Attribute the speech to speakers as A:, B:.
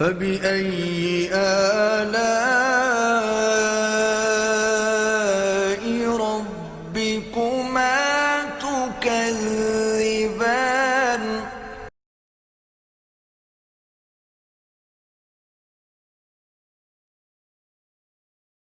A: فبأي آلاء ربكما تكذبان؟